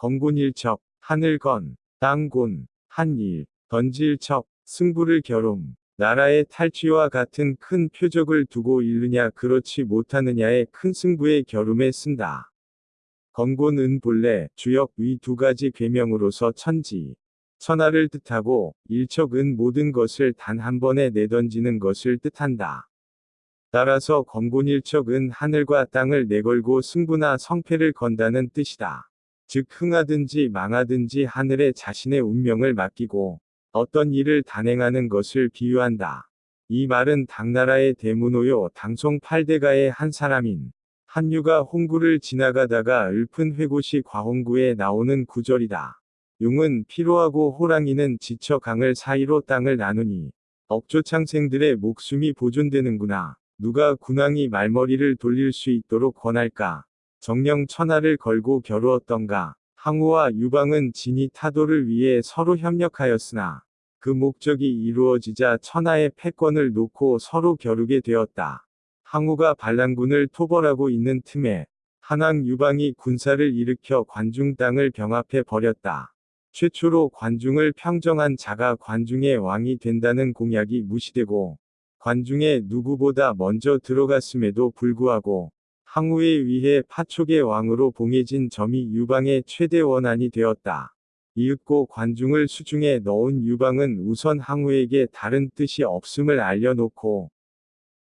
건곤일척, 하늘건, 땅곤, 한일, 던질척, 승부를 겨룸, 나라의 탈취와 같은 큰 표적을 두고 일느냐 그렇지 못하느냐의 큰 승부의 겨룸에 쓴다. 건곤은 본래 주역 위 두 가지 괴명으로서 천지, 천하를 뜻하고 일척은 모든 것을 단 한 번에 내던지는 것을 뜻한다. 따라서 건곤일척은 하늘과 땅을 내걸고 승부나 성패를 건다는 뜻이다. 즉 흥하든지 망하든지 하늘에 자신의 운명을 맡기고 어떤 일을 단행하는 것을 비유한다. 이 말은 당나라의 대문호요 당송 8대가의 한 사람인 한유가 홍구를 지나가다가 읊은 회고시 과홍구에 나오는 구절이다. 용은 피로하고 호랑이는 지쳐 강을 사이로 땅을 나누니 억조창생들의 목숨이 보존되는구나. 누가 군왕이 말머리를 돌릴 수 있도록 권할까? 정령 천하를 걸고 겨루었던가. 항우와 유방은 진이 타도를 위해 서로 협력하였으나 그 목적이 이루어지자 천하의 패권을 놓고 서로 겨루게 되었다. 항우가 반란군을 토벌하고 있는 틈에 한왕 유방이 군사를 일으켜 관중 땅을 병합해 버렸다. 최초로 관중을 평정한 자가 관중의 왕이 된다는 공약이 무시되고 관중에 누구보다 먼저 들어갔음에도 불구하고 항우에 의해 파촉의 왕으로 봉해진 점이 유방의 최대 원한이 되었다. 이윽고 관중을 수중에 넣은 유방은 우선 항우에게 다른 뜻이 없음을 알려놓고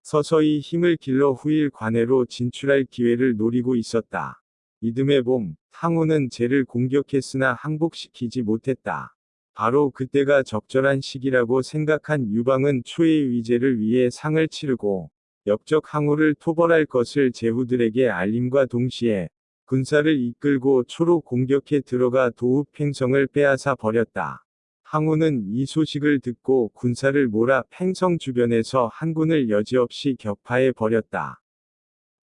서서히 힘을 길러 후일 관해로 진출할 기회를 노리고 있었다. 이듬해 봄, 항우는 제를 공격했으나 항복시키지 못했다. 바로 그때가 적절한 시기라고 생각한 유방은 초의 위제를 위해 상을 치르고 역적 항우를 토벌할 것을 제후들에게 알림과 동시에 군사를 이끌고 초로 공격해 들어가 도읍 팽성을 빼앗아 버렸다. 항우는 이 소식을 듣고 군사를 몰아 팽성 주변에서 한군을 여지없이 격파해 버렸다.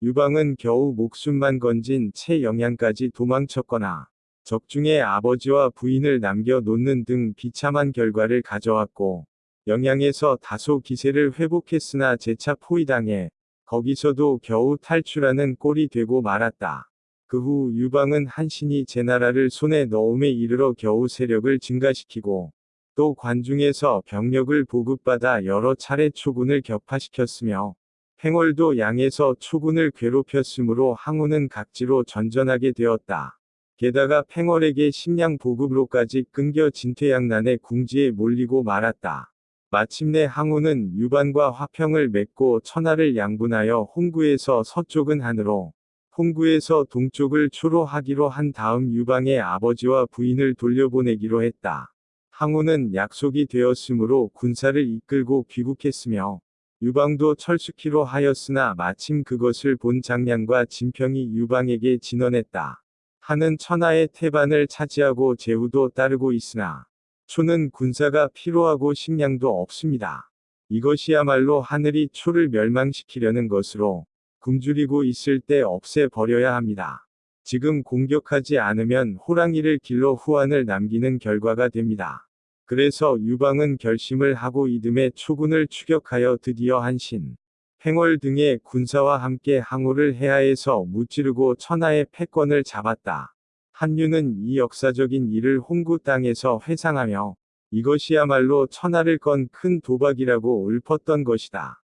유방은 겨우 목숨만 건진 채 영양까지 도망쳤거나 적중에 아버지와 부인을 남겨 놓는 등 비참한 결과를 가져왔고 영양에서 다소 기세를 회복했으나 재차 포위당해 거기서도 겨우 탈출하는 꼴이 되고 말았다. 그 후 유방은 한신이 제나라를 손에 넣음에 이르러 겨우 세력을 증가시키고 또 관중에서 병력을 보급받아 여러 차례 초군을 격파시켰으며 팽월도 양에서 초군을 괴롭혔으므로 항우는 각지로 전전하게 되었다. 게다가 팽월에게 식량 보급로까지 끊겨 진퇴양난의 궁지에 몰리고 말았다. 마침내 항우는 유반과 화평을 맺고 천하를 양분하여 홍구에서 서쪽은 한으로 홍구에서 동쪽을 초로 하기로 한 다음 유방의 아버지와 부인을 돌려보내기로 했다. 항우는 약속이 되었으므로 군사를 이끌고 귀국했으며 유방도 철수키로 하였으나 마침 그것을 본 장량과 진평이 유방에게 진언했다. 하는 천하의 태반을 차지하고 제후도 따르고 있으나 초는 군사가 필요하고 식량도 없습니다. 이것이야말로 하늘이 초를 멸망시키려는 것으로 굶주리고 있을 때 없애버려야 합니다. 지금 공격하지 않으면 호랑이를 길러 후환을 남기는 결과가 됩니다. 그래서 유방은 결심을 하고 이듬해 초군을 추격하여 드디어 한신, 행월 등의 군사와 함께 항우를 해하에서 무찌르고 천하의 패권을 잡았다. 한유는 이 역사적인 일을 홍구 땅에서 회상하며 이것이야말로 천하를 건 큰 도박이라고 읊었던 것이다.